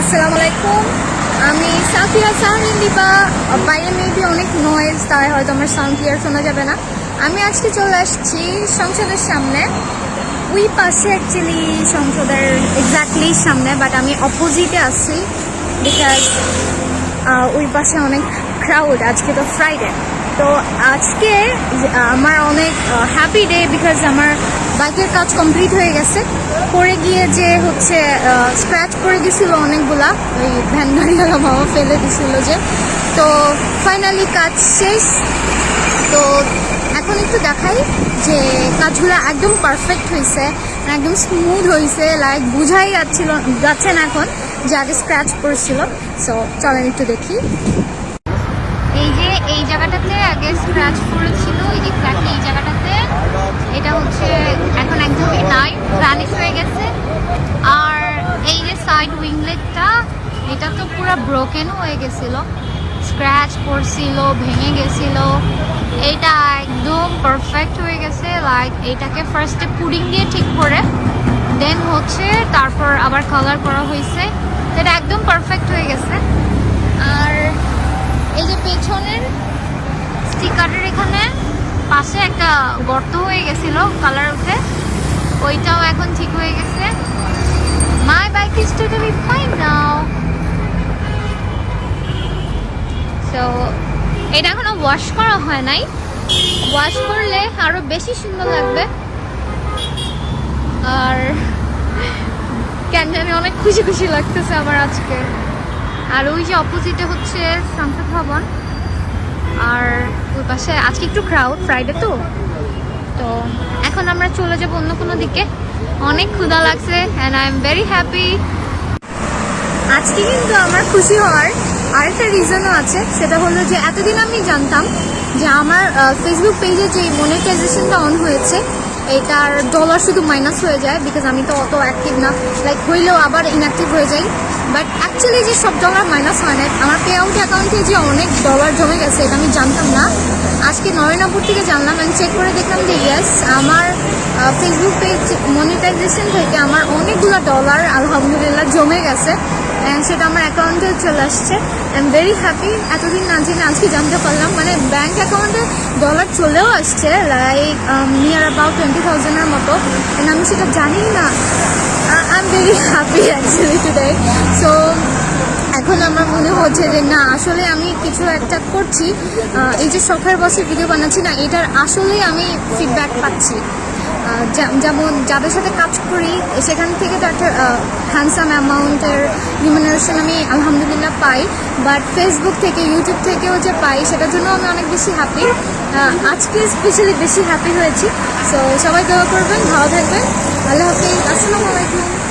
আসসালামু আলাইকুম আমি সাফিয়া সাহরিন দিবা। বাইরে মেবি অনেক নয়েজ তাই হয়তো আমার সাউন্ড ক্লিয়ার শোনা যাবে না। আমি আজকে চলে আসছি সংসদের সামনে। ওই পাশে অ্যাকচুয়ালি সংসদের এক্স্যাক্টলি সামনে বাট আমি অপোজিটে আছি বিকজ ওই পাশে অনেক ক্রাউড আজকে তো ফ্রাইডে তো আজকে আমার অনেক হ্যাপি ডে বিকজ আমার বাইকের কাজ কমপ্লিট হয়ে গেছে। পরে গিয়ে যে হচ্ছে স্ক্র্যাচ করে দিছিল অনেকগুলা, ওই ভ্যান গাড়িওয়ালা মামা ফেলে দিছিল যে। তো ফাইনালি কাজ শেষ। তো এখন একটু দেখাই যে কাজগুলো একদম পারফেক্ট হয়েছে একদম স্মুথ হয়েছে লাইক বুঝাই যাচ্ছিল, যাচ্ছে না এখন যে আগে স্ক্র্যাচ পড়েছিল সো চলেন একটু দেখি। এই যে এই জায়গাটাতে আগে স্ক্র্যাচ পড়েছিল এই যে এই জায়গাটাতে এটা হচ্ছে এখন একদমই নাই ভ্যানিশ হয়ে গেছে আর এই যে সাইড উইংলেটটা এটা তো পুরো ব্রোকেন হয়ে গেছিল। স্ক্র্যাচ পড়ছিল, ভেঙে গেছিল। এটা একদম পারফেক্ট হয়ে গেছে লাইক এটাকে ফার্স্টে পুডিং দিয়ে ঠিক করে দেন হচ্ছে তারপর আবার কালার করা হয়েছে। এটা একদম পারফেক্ট হয়ে গেছে। আর এই যে পেছনের স্টিকারের এখানে পাশে একটা গর্ত হয়ে গেছিল কালার উঠে ওইটাও এখন ঠিক হয়ে গেছে। My bike is totally fine now so এটা এখনও ওয়াশ করা হয় নাই। ওয়াশ করলে আরও বেশি সুন্দর লাগবে। আর কেন জানি অনেক খুশি খুশি লাগতেছে আমার আজকে। আর ওই যে অপোজিটে হচ্ছে সংসদ ভবন আর ওই পাশে আজকে একটু ক্রাউড ফ্রাইডে তো। তো এখন আমরা চলে যাব অন্য কোনো দিকে। অনেক ক্ষুধা লাগছে and I am very happy আজকে কিন্তু আমার খুশি হওয়ার আরেকটা রিজনও আছে, সেটা হলো যে এতদিন আমি জানতাম যে আমার ফেসবুক পেজে যে মনিটাইজেশনটা অন হয়েছে এটার ডলার শুধু মাইনাস হয়ে যায় বিকজ আমি তো অত অ্যাক্টিভ না। লাইক হইলেও আবার ইনঅ্যাক্টিভ হয়ে যাই। বাট অ্যাকচুয়ালি যে সব ডলার মাইনাস হয় না আমার পে আউট অ্যাকাউন্টে যে অনেক ডলার জমে গেছে, এটা আমি জানতাম না। আজকে নরেনাপুর থেকে জানলাম, আমি চেক করে দেখলাম যে ইয়েস আমার ফেসবুক পেজ মনিটাইজেশন থেকে আমার অনেকগুলো ডলার আলহামদুলিল্লাহ, জমে গেছে। অ্যান্ড সেটা আমার অ্যাকাউন্টে চলে আসছে। আই এম ভেরি হ্যাপি এতদিন না জেনে আজকে জানতে পারলাম মানে ব্যাঙ্ক অ্যাকাউন্টে ডলার চলেও আসছে লাইক নিয়ার অ্যাবাউট টোয়েন্টি থাউজেন্ডের মতো। অ্যান্ড আমি সেটা জানি না। I am very happy actually today so এখন আমার মনে হচ্ছে যে না, আসলে আমি কিছু একটা করছি। এই যে শখের বসে ভিডিও বানাচ্ছি না, এটার আসলেই আমি ফিডব্যাক পাচ্ছি। যেমন যাদের সাথে কাজ করি, সেখান থেকে তো একটা হ্যান্ডসাম অ্যামাউন্টের রিমুনারেশন আমি আলহামদুলিল্লাহ পাই। বাট ফেসবুক থেকে ইউটিউব থেকেও যে পাই, সেটার জন্য আমি অনেক বেশি হ্যাপি আজকে স্পেশালি বেশি হ্যাপি হয়েছি। সো সবাই দোয়া করবেন, ভালো থাকবেন। আল্লাহ হাফিজ। আসসালামু আলাইকুম।